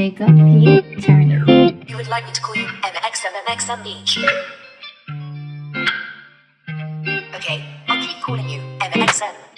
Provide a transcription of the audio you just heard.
Jacob P. Turner. You would like me to call you MXMMXM Beach. Okay, I'll keep calling you MXM.